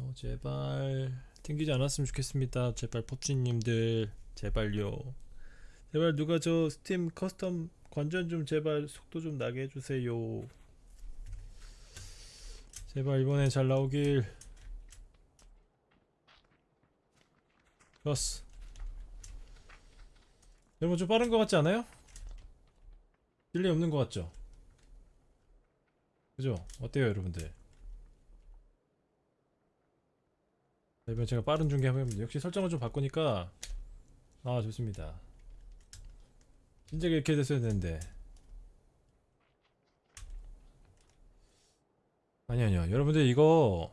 어, 제발 튕기지 않았으면 좋겠습니다. 제발 펍지님들 제발요. 제발 누가 저 스팀 custom 관전 좀 제발 속도 좀 나게 해주세요. 제발 이번에 잘 나오길. 좋았어. 여러분 좀 빠른 것 같지 않아요? delay 없는 것 같죠? 그죠? 어때요 여러분들? 이번 제가 빠른 중계 한번 해봅니다. 역시 설정을 좀 바꾸니까 아 좋습니다. 진작에 이렇게 됐어야 되는데 아니 아니요 여러분들 이거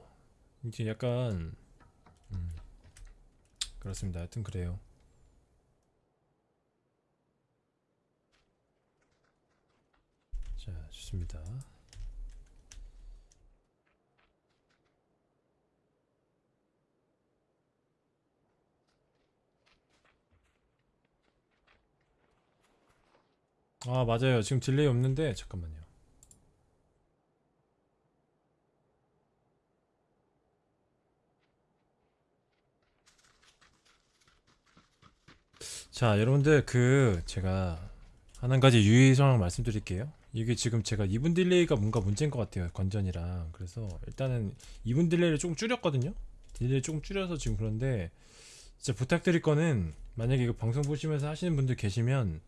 이제 약간 음, 그렇습니다. 하여튼 그래요. 자 좋습니다. 아 맞아요. 지금 딜레이 없는데 잠깐만요. 자 여러분들 그 제가 한 가지 유의사항 말씀드릴게요. 이게 지금 제가 2분 delay가 뭔가 문제인 것 같아요 관전이랑. 그래서 일단은 2분 delay를 조금 줄였거든요? delay 조금 줄여서 지금 그런데 진짜 부탁드릴 거는 만약에 이거 방송 보시면서 하시는 분들 계시면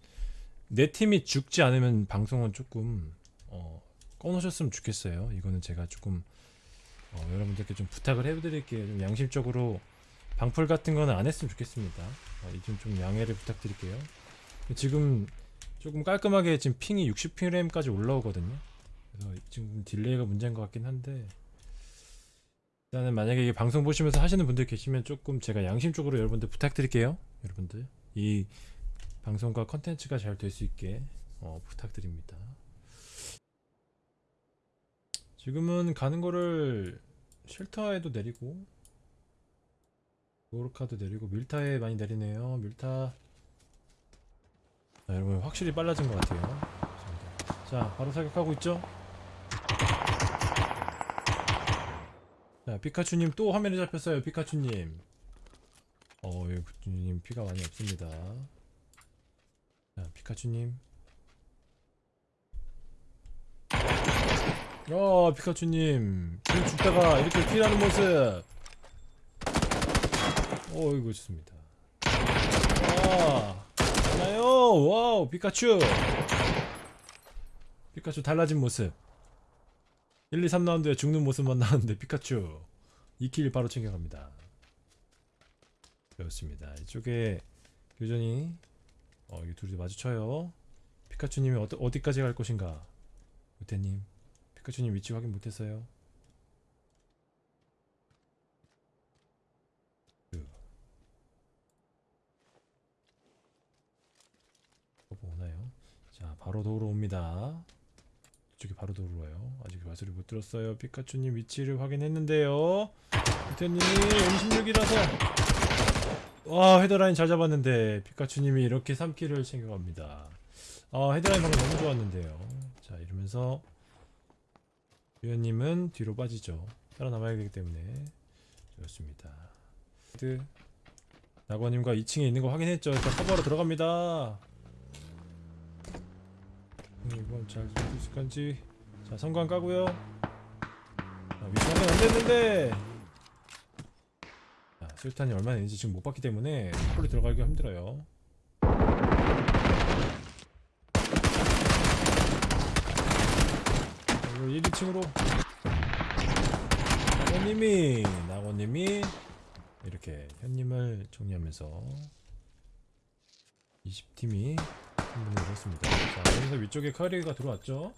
내 팀이 죽지 않으면 방송은 조금 어, 꺼놓으셨으면 좋겠어요. 이거는 제가 조금 어, 여러분들께 좀 부탁을 해드릴게요. 좀 양심적으로 방풀 같은 거는 안 했으면 좋겠습니다. 어, 이좀 좀 양해를 부탁드릴게요. 지금 조금 깔끔하게 지금 ping이 60프레임까지 올라오거든요. 그래서 지금 delay가 문제인 것 같긴 한데 일단은 만약에 이게 방송 보시면서 하시는 분들 계시면 조금 제가 양심적으로 여러분들 부탁드릴게요. 여러분들 이 방송과 컨텐츠가 잘 될 수 있게 어, 부탁드립니다. 지금은 가는 거를 쉘터에도 내리고 고르카도 내리고 밀타에 많이 내리네요. 밀타 자, 여러분 확실히 빨라진 것 같아요. 자 바로 사격하고 있죠? 자 피카츄님 또 화면에 잡혔어요. 피카츄님 어, 예, 피카츄님 피가 많이 없습니다. 자, 피카츄님. 어, 피카츄님. 지금 죽다가 이렇게 피하는 모습. 어, 이거 좋습니다. 아, 나요 wow, 피카츄. 피카츄 달라진 모습. 1, 2, 3라운드에 죽는 모습만 나왔는데 피카츄 2 kill 바로 챙겨갑니다. 그렇습니다. 이쪽에 교전이 어, 이 둘이 마주쳐요. 피카츄님이 어디, 어디까지 갈 것인가? 우태님, 피카츄님 위치 확인 못했어요. 거보 오나요? 자, 바로 도로 옵니다. 이쪽에 바로 도로 와요. 아직 말소리 못 들었어요. 피카츄님 위치를 확인했는데요. 우태님이 M16이라서 와 헤드라인 잘 잡았는데 피카츄님이 이렇게 3 kill을 챙겨갑니다. 아 헤드라인 방금 너무 좋았는데요. 자 이러면서 유현님은 뒤로 빠지죠. 살아남아야 되기 때문에. 좋습니다. 헤드. 낙원님과 2층에 있는 거 확인했죠. 자 커버로 들어갑니다. 이건 잘 있을 건지. 자 섬광 까고요. 자, 위치 확인 안됐는데 수류탄이 얼마나 있는지 지금 못 봤기 때문에 홀로 들어가기가 힘들어요. 그리고 1, 2층으로 낙원님이 낙원님이 이렇게 현님을 정리하면서 20팀이 한분을 잃었습니다. 자 여기서 위쪽에 카리가 들어왔죠?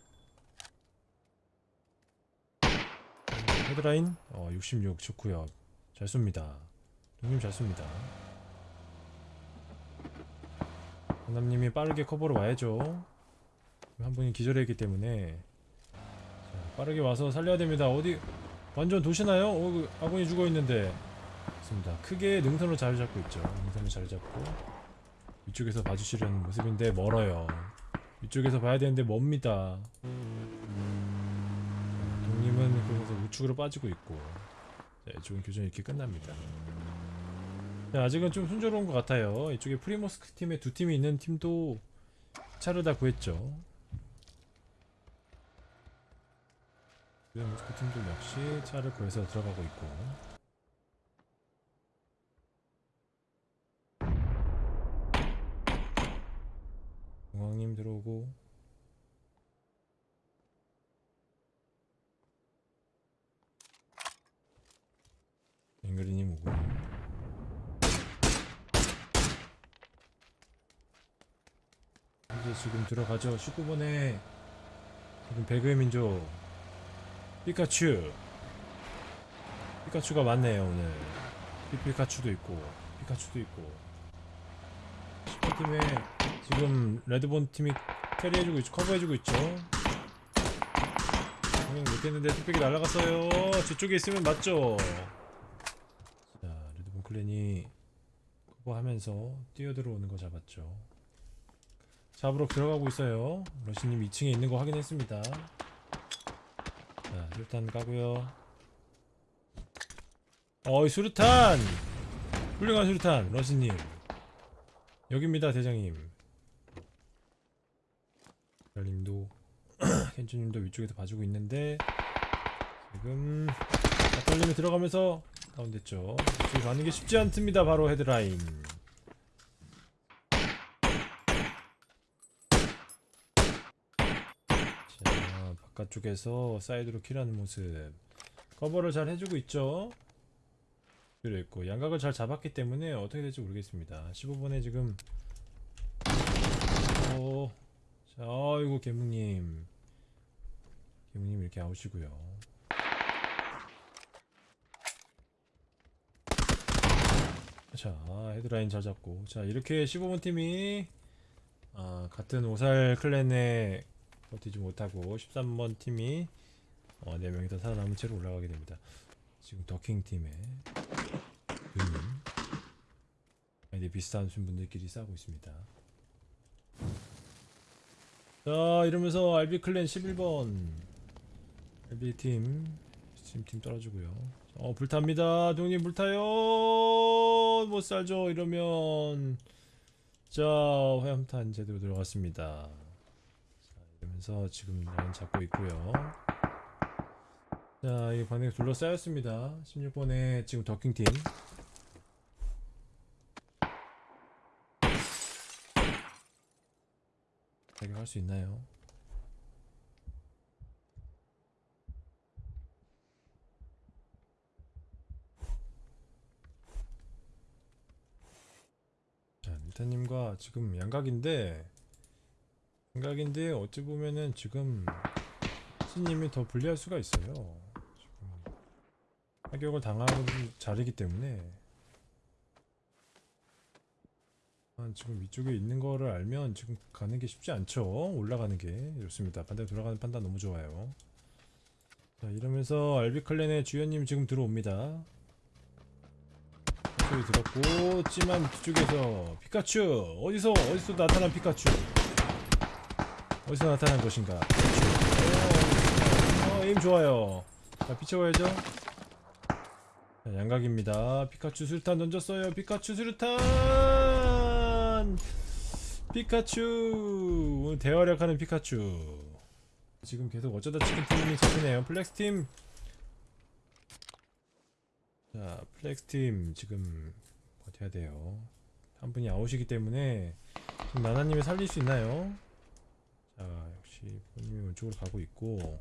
헤드라인 어, 66 좋구요. 잘 쏩니다 형님 잘 씁니다. 강남님이 빠르게 커버로 와야죠. 한 분이 기절했기 때문에. 자, 빠르게 와서 살려야 됩니다. 어디 완전 도시나요? 어, 그 아군이 죽어있는데. 좋습니다. 크게 능선을 잘 잡고 있죠. 능선을 잘 잡고. 위쪽에서 봐주시려는 모습인데 멀어요. 위쪽에서 봐야 되는데 멉니다. 동님은 그래서 우측으로 빠지고 있고. 자, 이쪽은 교전이 이렇게 끝납니다. 자, 아직은 좀 순조로운 것 같아요. 이쪽에 프리모스크 팀에 두 팀이 있는 팀도 차를 다 구했죠. 프리모스크 팀도 역시 차를 구해서 들어가고 있고. 공항님 들어오고 앵그리님 오고 이제 지금 들어가죠. 19번에 지금 배그의 민족 피카츄. 피카츄가 많네요 오늘. 피피카츄도 있고 피카츄도 있고. 10번 팀에 지금 레드본 팀이 캐리해주고 있죠 커버해주고 있죠. 분명 못했는데 뚝배기 날아갔어요. 저쪽에 있으면 맞죠. 자 레드본 클랜이 커버하면서 뛰어들어오는 거 잡았죠 잡으러 들어가고 있어요. 러시님 2층에 있는 거 확인했습니다. 자 수류탄 까고요. 어이 수류탄! 훌륭한 수류탄 러시님. 여기입니다 대장님. 별님도 켄주님도 위쪽에서 봐주고 있는데 지금 아떨님이 들어가면서 다운됐죠. 이쪽에 가는 게 쉽지 않습니다 바로 헤드라인 자 바깥쪽에서 사이드로 kill하는 모습. 커버를 잘 해주고 있죠? 그랬고 양각을 잘 잡았기 때문에 어떻게 될지 모르겠습니다. 15번에 지금. 어, 자 아이고 개묵님. 개묵님 이렇게 아웃이고요. 자 헤드라인 잘 잡고. 자 이렇게 15번 팀이 아, 같은 오살 클랜에 버티지 못하고 13번 팀이 어, 4명이 더 살아남은 채로 올라가게 됩니다. 지금 더킹 팀의 누님 아이디 비슷한 분들끼리 싸우고 있습니다. 자 이러면서 RB 클랜 11번. RB 팀 지금 팀 떨어지고요. 어 불탑니다. 동님 불타요. 못 살죠 이러면. 자 화염탄 제대로 들어갔습니다 자 이러면서 지금 라인 잡고 있고요 자, 이 반대가 둘러싸였습니다. 16번에 지금 더킹팀. 자격할 수 있나요? 자, 밀타님과 지금 양각인데, 양각인데, 어찌 보면은 지금 신님이 더 불리할 수가 있어요. 지금 타격을 당하는 자리이기 때문에 아, 지금 위쪽에 있는 거를 알면 지금 가는 게 쉽지 않죠. 올라가는 게 좋습니다. 반대로 돌아가는 판단 너무 좋아요. 자 이러면서 알비클랜의 주연님 지금 들어옵니다. 소리 들었고 찜한 뒤쪽에서 피카츄 어디서 어디서 나타난 피카츄 어디서 나타난 것인가? 오, 어, aim 좋아요. 자 비춰봐야죠. 자, 양각입니다. 피카츄 수류탄 던졌어요. 피카츄 수류탄! 피카츄! 오늘 대활약하는 피카츄. 지금 계속 어쩌다 치킨 팀이 잡히네요. 플렉스팀! 자 플렉스팀 지금 버텨야 돼요. 한 분이 아웃이기 때문에 지금 나나님이 살릴 수 있나요? 자 역시 본인이 왼쪽으로 가고 있고.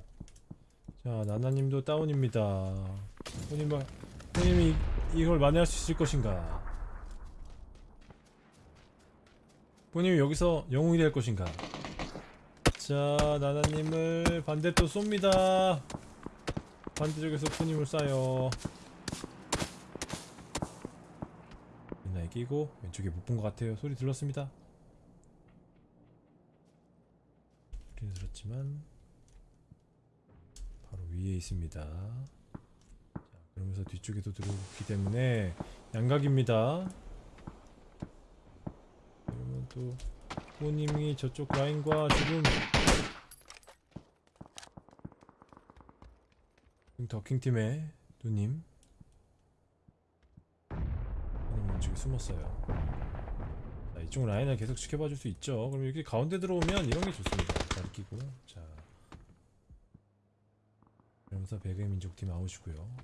자 나나님도 다운입니다. 본인 봐 본인이 이걸 만회할 수 있을 것인가? 본인이 여기서 영웅이 될 것인가? 자 나나님을 반대 또 쏩니다. 반대쪽에서 푸님을 쏴요. 맨날 끼고 왼쪽에 못 본 것 같아요. 소리 들렀습니다 소리는 들었지만 바로 위에 있습니다 자, 그러면서 뒤쪽에도 들어오기 때문에 양각입니다 그러면 또 후보님이 저쪽 라인과 지금 지금 더킹팀의 누님 숨었어요. 자, 이쪽 라인을 계속 지켜봐 줄 수 있죠. 그럼 이렇게 가운데 들어오면 이런 게 좋습니다. 잘 끼고 자 그러면서 배그의 민족팀 아웃이고요.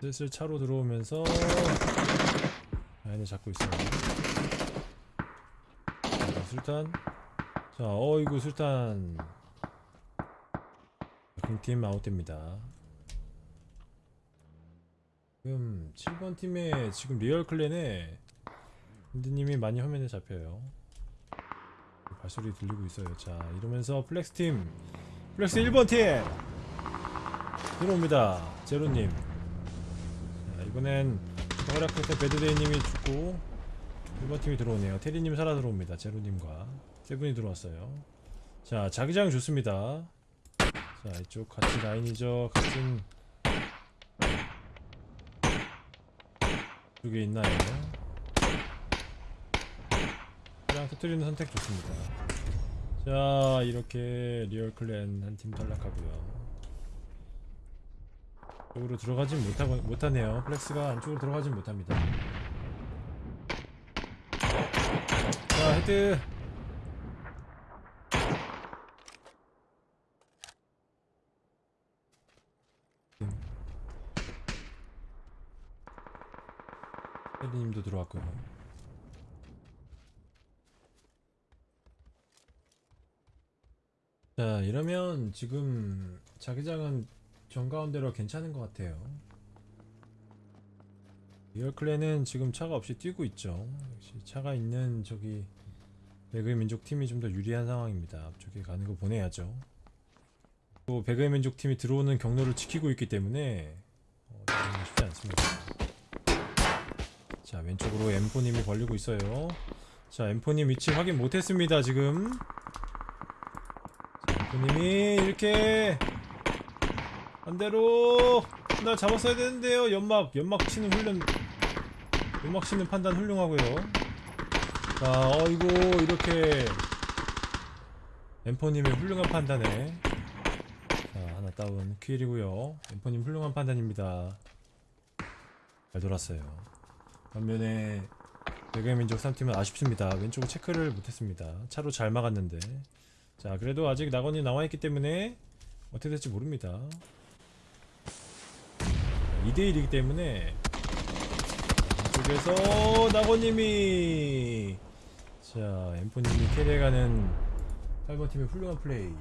슬슬 차로 들어오면서 라인을 잡고 있어요. 자, 술탄 자 어이구 술탄 팀 아웃됩니다. 지금 7번 팀에 지금 리얼 clan에 힌드님이 많이 화면에 잡혀요. 발소리 들리고 있어요. 자 이러면서 플렉스 팀 플렉스 1번 팀 들어옵니다. 제로님. 자 이번엔 허락 끝에 배드데이님이 죽고 1번 팀이 들어오네요. 테리님 살아 들어옵니다. 제로님과 세븐이 들어왔어요. 자 자기장 좋습니다. 자 이쪽 같이 라인이죠. 같은 쪽에 있나요? 그냥 터뜨리는 선택 좋습니다. 자 이렇게 리얼 clan 한 팀 탈락하고요. 쪽으로 들어가진 못하고 못하네요. 플렉스가 안쪽으로 들어가진 못합니다. 자 헤드. 혜리님도 들어왔고요. 자 이러면 지금 자기장은 정가운데로 괜찮은 것 같아요. 리얼클랜은 지금 차가 없이 뛰고 있죠. 역시 차가 있는 저기 배그의 민족 팀이 좀 더 유리한 상황입니다. 앞쪽에 가는 거 보내야죠. 또 배그의 민족 팀이 들어오는 경로를 지키고 있기 때문에 어, 쉽지 않습니다. 자 왼쪽으로 M4님이 벌리고 있어요. 자 M4님 위치 확인 못했습니다 지금. 부님이 이렇게 반대로 나 잡았어야 되는데요. 연막 연막 치는 훈련 연막 치는 판단 훌륭하고요. 자 어이구 이렇게 엠포님의 훌륭한 판단에 자 하나 다운 퀴일이고요. 엠포님 훌륭한 판단입니다. 잘 돌았어요. 반면에 배경민족 3팀은 아쉽습니다. 왼쪽을 체크를 못했습니다. 차로 잘 막았는데 자 그래도 아직 낙원이 나와있기 때문에 어떻게 될지 모릅니다. 2대1이기 때문에 이쪽에서 낙원님이 자 엠포님이 캐리해가는 8번 팀의 훌륭한 플레이.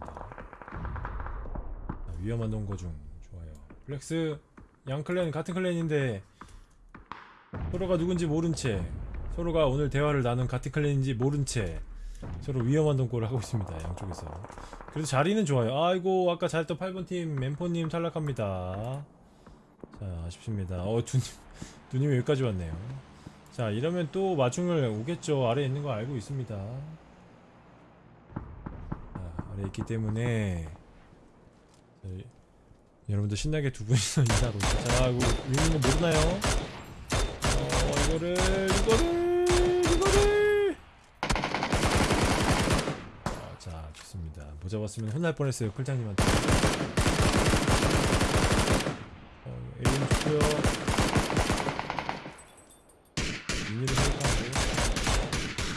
자, 위험한 동거 중. 좋아요. 플렉스 양 clan 같은 clan인데 서로가 누군지 모른 채 서로가 오늘 대화를 나눈 같은 clan인지 모른 채 서로 위험한 동거를 하고 있습니다 양쪽에서. 그래도 자리는 좋아요. 아이고 아까 잘했던 8번팀 멤포님 탈락합니다. 자 아쉽습니다. 어 두님 두님이 여기까지 왔네요. 자 이러면 또 마중을 오겠죠. 아래에 있는 거 알고 있습니다. 자 아래에 있기 때문에 자, 여러분들 신나게 두 분이서 인사하고 있어요 자 이거 있는 거 모르나요? 어 이거를 이거를 이거를 어, 자 좋습니다 못 잡았으면 혼날 뻔했어요 클장님한테. 어, 에임 좋고요. 인일을 생각하고.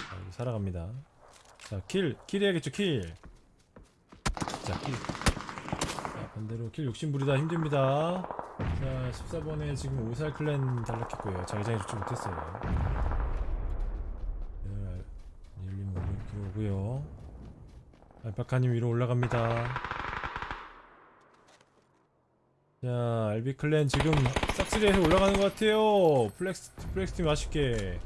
자, 이거 살아갑니다. 자 kill kill 해야겠죠 kill 자 kill. 자 반대로 kill 욕심부리다 힘듭니다. 자 14번에 지금 오살 clan 탈락했고요. 자기장이 좋지 못했어요. 네, 닐님 오늘 들어오고요 알파카님 위로 올라갑니다. 자 알비 clan 지금 싹쓸이해서 올라가는 것 같아요. 플렉스 플렉스 팀 아쉽게.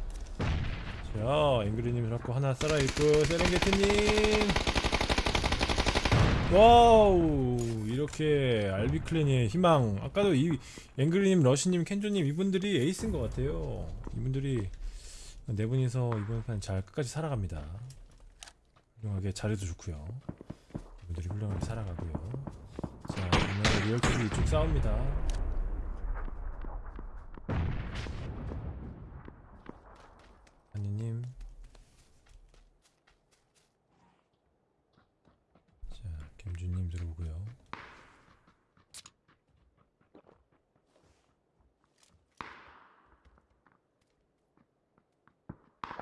자 앵그리님 잡고 하나 살아있고 세렝게티님. 와우 이렇게 알비 clan의 희망. 아까도 이 앵그리님 러시님 켄조님 이분들이 에이스인 것 같아요. 이분들이 네 분이서 이번 판 잘 끝까지 살아갑니다 훌륭하게 자리도 좋고요. 이분들이 훌륭하게 살아가고요. 자 오늘 리얼팀이 이쪽 싸웁니다. 한이님. 자 김준님 들어오고요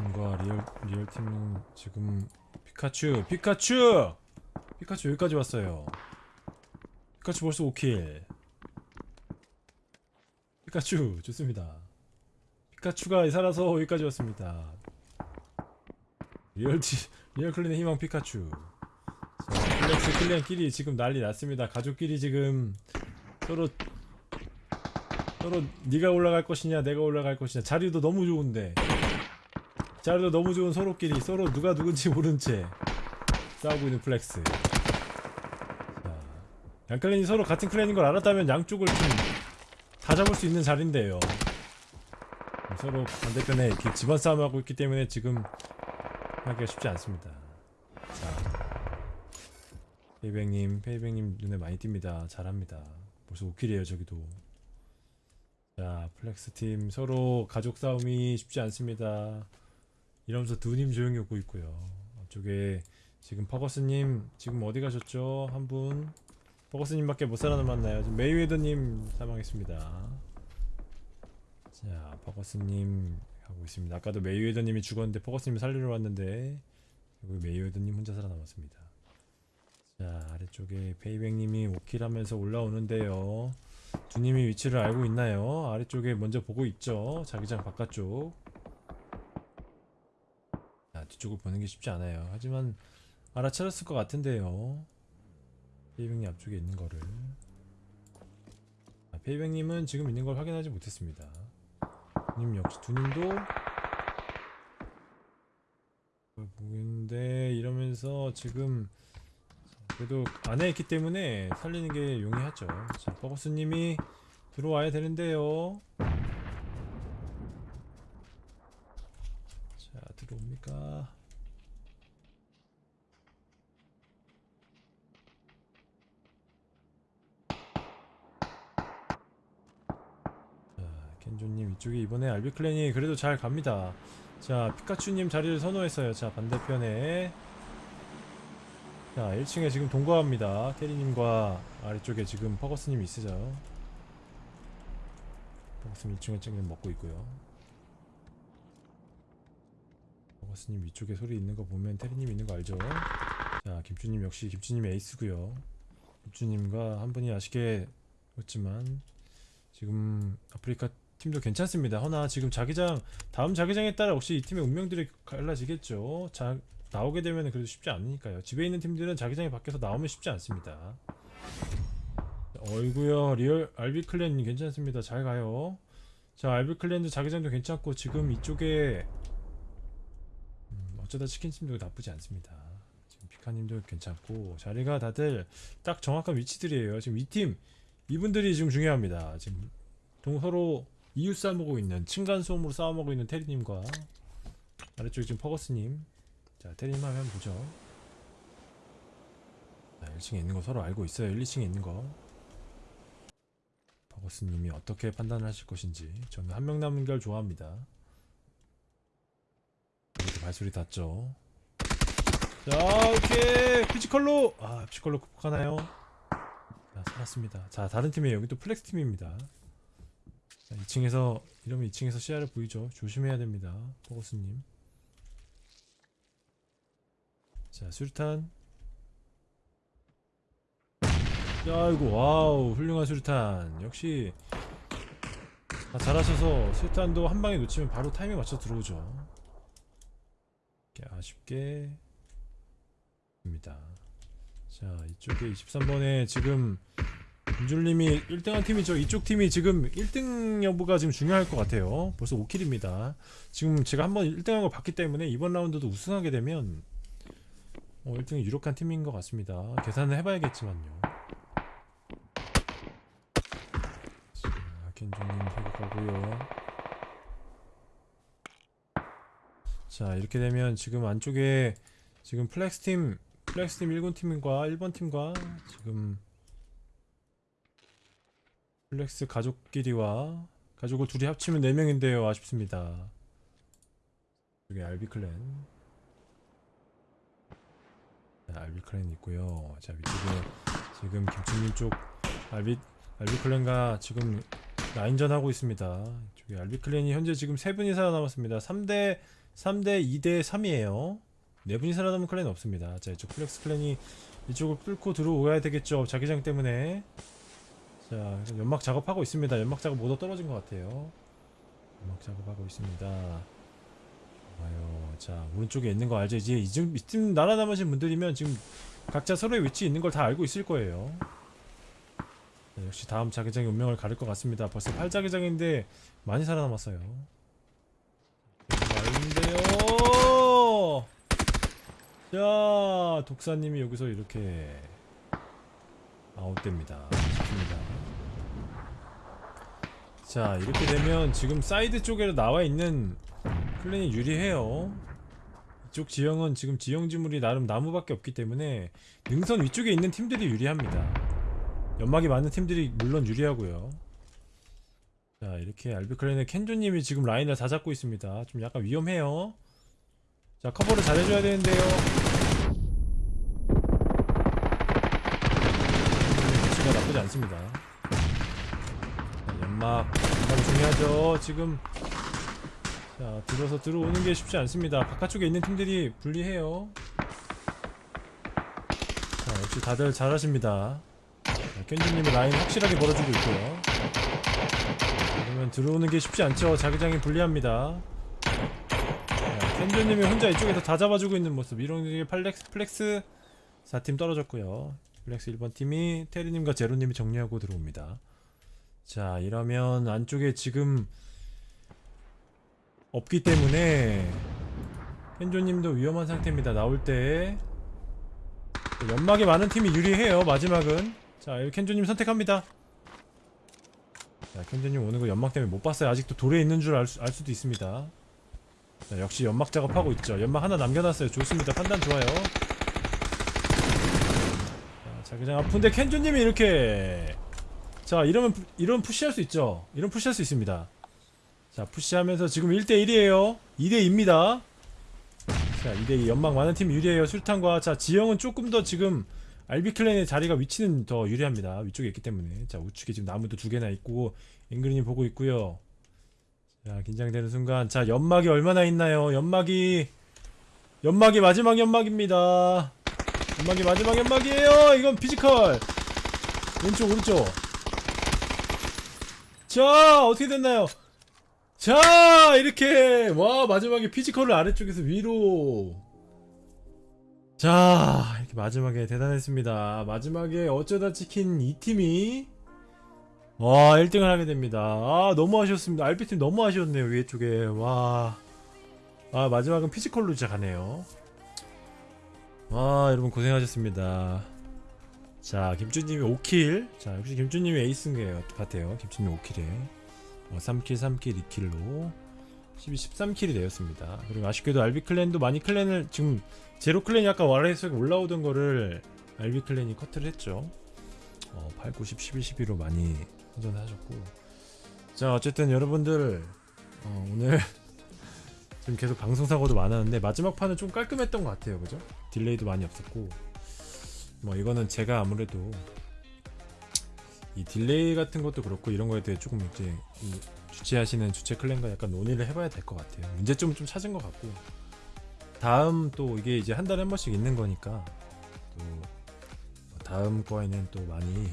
팀과 리얼 리얼 팀은 지금 피카츄 피카츄 피카츄 여기까지 왔어요. 피카츄 벌써 5kill. 피카츄 좋습니다. 피카츄가 살아서 여기까지 왔습니다. 리얼 티 리얼 clan의 희망 피카츄. 자, 플렉스 clan끼리 지금 난리 났습니다. 가족끼리 지금 서로 서로 네가 올라갈 것이냐 내가 올라갈 것이냐 자리도 너무 좋은데 자리도 너무 좋은 서로끼리 서로 누가 누군지 모른 채 싸우고 있는 플렉스. 자, 양 clan이 서로 같은 clan인 걸 알았다면 양쪽을 좀 다 잡을 수 있는 자리인데요. 서로 반대편에 이렇게 집안 싸움하고 있기 때문에 지금 하기가 쉽지 않습니다. 자 페이백님 페이백님 눈에 많이 띕니다. 잘합니다. 벌써 5kill이에요 저기도. 자 플렉스 팀 서로 가족 싸움이 쉽지 않습니다 이러면서 두님 조용히 오고 있고요. 앞쪽에 지금 퍼거스님 지금 어디 가셨죠? 한분? 퍼거스님 밖에 못 살아남았나요? 지금 메이웨더님 사망했습니다. 자 퍼거스님 하고 있습니다. 아까도 메이웨더님이 죽었는데 퍼거스님이 살리러 왔는데 여기 메이웨더님 혼자 살아남았습니다. 자 아래쪽에 페이백님이 오킬 하면서 올라오는데요. 두님이 위치를 알고 있나요? 아래쪽에 먼저 보고 있죠? 자기장 바깥쪽. 자 뒤쪽을 보는 게 쉽지 않아요 하지만 알아차렸을 것 같은데요 페이백님 앞쪽에 있는 거를 자, 페이백님은 지금 있는 걸 확인하지 못했습니다 두님 역시 두님도 있는데 이러면서 지금 그래도 안에 있기 때문에 살리는 게 용이하죠. 자, 버거스님이 들어와야 되는데요. 자, 들어옵니까? 자, 켄조님 이쪽에 이번에 알비클랜이 그래도 잘 갑니다. 자, 피카츄님 자리를 선호했어요. 자, 반대편에. 자 1층에 지금 동거합니다. 테리님과 아래쪽에 지금 퍼거스님이 있으죠. 퍼거스님 1층에 지금 먹고 있고요. 퍼거스님 위쪽에 소리 있는 거 보면 테리님 있는 거 알죠? 자 김주님 역시 김주님 에이스고요. 김주님과 한 분이 아쉽게 했지만 지금 아프리카 팀도 괜찮습니다 허나 지금 자기장 다음 자기장에 따라 혹시 이 팀의 운명들이 갈라지겠죠 자, 나오게 되면 그래도 쉽지 않으니까요. 집에 있는 팀들은 자기장이 밖에서 나오면 쉽지 않습니다. 어이구요 리얼 알비clan 괜찮습니다. 잘 가요. 자 알비clan도 자기장도 괜찮고 지금 이쪽에 음, 어쩌다 치킨팀도 나쁘지 않습니다. 지금 피카님도 괜찮고 자리가 다들 딱 정확한 위치들이에요. 지금 이 팀 이분들이 지금 중요합니다. 지금 동 서로 이웃 싸움하고 있는 층간 소음으로 싸움하고 있는 테리님과 아래쪽에 지금 퍼거스님. 자 테리님 한번 보죠. 자 1층에 있는 거 서로 알고 있어요. 1, 2층에 있는 거. 퍼거스님이 어떻게 판단을 하실 것인지 저는 한 명 남은 걸 좋아합니다. 여기도 발소리 났죠? 자 오케이! physical로! 아 physical로 극복하나요? 자 살았습니다. 자 다른 팀이에요. 여기 또 플렉스 팀입니다 자 2층에서 이러면 2층에서 시야를 보이죠? 조심해야 됩니다 퍼거스님. 자 수류탄. 야 이거 와우 훌륭한 수류탄. 역시 아, 잘하셔서 수류탄도 한 방에 놓치면 바로 타이밍 맞춰 들어오죠. 이렇게 아쉽게 입니다. 자 이쪽에 23번에 지금 김준님이 1등한 팀이죠 이쪽 팀이 지금 1등 여부가 지금 중요할 것 같아요 벌써 5kill입니다 지금 제가 한번 1등한 걸 봤기 때문에 이번 라운드도 우승하게 되면 어, 1등이 유력한 팀인 것 같습니다. 계산을 해봐야겠지만요. 자, 켄조님 회복하고요. 자, 이렇게 되면 지금 안쪽에 지금 플렉스 팀, 플렉스 팀 1군 팀과 1번 팀과 지금 플렉스 가족끼리와 가족을 둘이 합치면 4명인데요. 아쉽습니다. 여기 알비clan. 자, 알비clan 있고요. 자 위쪽에 지금 김치님 쪽 알비 알비clan과 지금 라인전 하고 있습니다. 이쪽에 알비clan이 현재 지금 세 분이 살아남았습니다. 3대 3대 2대 3이에요. 네 분이 살아남은 clan은 없습니다. 자 이쪽 플렉스 clan이 이쪽을 뚫고 들어오야 되겠죠. 자기장 때문에. 자 연막 작업하고 있습니다. 연막 작업 모두 떨어진 것 같아요. 연막 작업하고 있습니다. 좋아요. 자 오른쪽에 있는 거 알죠? 이제 이쯤 이쯤 날아남으신 분들이면 지금 각자 서로의 위치 있는 걸 다 알고 있을 거예요. 네, 역시 다음 자기장이 운명을 가릴 것 같습니다. 벌써 8자기장인데 많이 살아남았어요. 아닌데요. 자, 독사님이 여기서 이렇게 아웃됩니다. 좋습니다. 자, 이렇게 되면 지금 사이드 쪽에 나와 있는 clan이 유리해요. 이쪽 지형은 지금 지형 지물이 나름 나무밖에 없기 때문에 능선 위쪽에 있는 팀들이 유리합니다. 연막이 많은 팀들이 물론 유리하고요. 자 이렇게 알비clan의 켄조님이 지금 라인을 다 잡고 있습니다. 좀 약간 위험해요. 자 커버를 잘해줘야 되는데요. 위치가 나쁘지 않습니다. 자, 연막 연막이 중요하죠. 지금 자 들어서 들어오는 게 쉽지 않습니다. 바깥쪽에 있는 팀들이 불리해요. 자 역시 다들 잘하십니다. 켄지님이 라인 확실하게 벌어주고 있고요. 그러면 들어오는 게 쉽지 않죠. 자기장이 불리합니다. 켄조님이 혼자 이쪽에서 다 잡아주고 있는 모습. 이렇게 플렉스, 플렉스 4팀 떨어졌고요. 플렉스 1번 팀이 테리님과 제로님이 정리하고 들어옵니다. 자, 이러면 안쪽에 지금 없기 때문에 켄조님도 위험한 상태입니다. 나올 때 연막이 많은 팀이 유리해요. 마지막은. 자 켄조님 선택합니다. 자 켄조님 오는 거 연막 때문에 못 봤어요. 아직도 돌에 있는 줄알 수도 있습니다. 자, 역시 연막 작업하고 있죠. 연막 하나 남겨놨어요. 좋습니다. 판단 좋아요 자 자기장 아픈데 켄조님이 이렇게 자 이러면 푸- 이러면 푸시할 수 있죠 이런 푸시할 수 있습니다 자 푸시하면서 지금 1대1이에요 2대2입니다 자 2대2 연막 많은 팀 유리해요 술탄과 자 지형은 조금 더 지금 알비클랜의 자리가 위치는 더 유리합니다. 위쪽에 있기 때문에. 자, 우측에 지금 나무도 두 개나 있고, 앵그리님 보고 있고요. 자, 긴장되는 순간. 자, 연막이 얼마나 있나요? 연막이, 연막이 마지막 연막입니다. 연막이 마지막 연막이에요! 이건 physical! 왼쪽, 오른쪽. 자, 어떻게 됐나요? 자, 이렇게! 와, 마지막에 physical을 아래쪽에서 위로. 자 이렇게 마지막에 대단했습니다 마지막에 어쩌다 치킨 이 팀이 와 1등을 하게 됩니다 아 너무 아쉬웠습니다 RP팀 너무 아쉬웠네요 위에 쪽에 와 아, 마지막은 physical로 가네요 와 여러분 고생하셨습니다. 자 김준님이 5kill. 자 역시 김준님이 에이스인 것 같아요. 김준님 5kill에. 어, 3kill 3kill 2kill로. 12, 13kill이 되었습니다. 그리고 아쉽게도 알비clan도 많이 clan을 지금 제로 clan이 아까 와레에서 올라오던 거를 알비 clan이 커트를 했죠. 어, 8, 9, 10, 11, 12로 많이 선전하셨고. 자, 어쨌든 여러분들 어, 오늘 지금 계속 방송 사고도 많았는데 마지막 판은 좀 깔끔했던 것 같아요, 그죠? delay도 많이 없었고. 뭐 이거는 제가 아무래도 이 delay 같은 것도 그렇고 이런 거에 대해 조금 이제 이 주최하시는 주최 clan과 약간 논의를 해봐야 될 것 같아요. 문제점은 좀 찾은 것 같고. 다음 또 이게 이제 한 달에 한 번씩 있는 거니까 또 다음 거에는 또 많이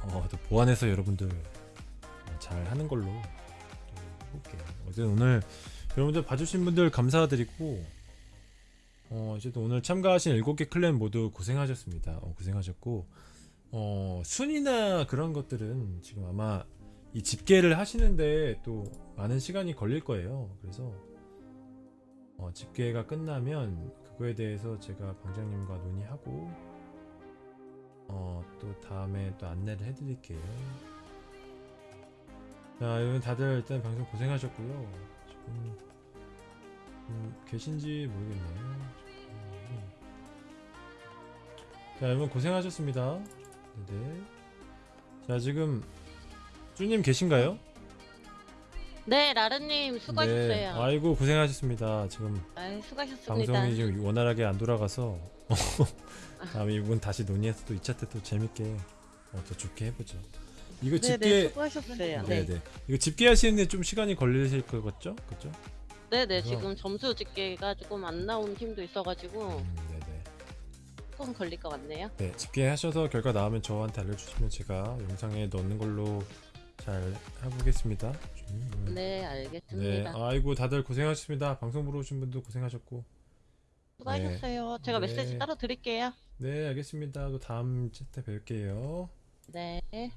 어, 또 보완해서 여러분들 어, 잘 하는 걸로 또 해볼게요. 어쨌든 오늘 여러분들 봐주신 분들 감사드리고 어, 어쨌든 오늘 참가하신 7개 클랜 모두 고생하셨습니다. 어, 고생하셨고 어, 순위나 그런 것들은 지금 아마 이 집계를 하시는데 또 많은 시간이 걸릴 거예요. 그래서 어, 집계가 끝나면 그거에 대해서 제가 방장님과 논의하고 어, 또 다음에 또 안내를 해드릴게요. 자, 여러분 다들 일단 방송 고생하셨고요. 지금 음, 계신지 모르겠네요. 음. 자, 여러분 고생하셨습니다. 네. 자, 지금 쭈님 계신가요? 네, 라르님 수고하셨어요. 네. 아이고 고생하셨습니다. 지금 아유, 수고하셨습니다. 방송이 지금 원활하게 안 돌아가서 다음에 이분 다시 논의해서 또 2차 때 또 재밌게 어, 더 좋게 해보죠. 이거 네, 네, 집계 수고하셨어요. 네, 네, 네. 이거 집계하시는데 좀 시간이 걸리실 것 같죠? 그죠? 네네 그래서- 지금 점수 집계가 조금 안 나온 팀도 있어가지고 음, 네네. 조금 걸릴 것 같네요. 네, 집계하셔서 결과 나오면 저한테 알려주시면 제가 영상에 넣는 걸로 잘 해보겠습니다. 음, 네 네, 알겠습니다. 아이고 다들 고생하셨습니다. 방송 보러 오신 분도 고생하셨고. 수고하셨어요. 제가 네. 메시지 따로 드릴게요. 네, 알겠습니다. 또 다음 때 뵐게요. 네. 네.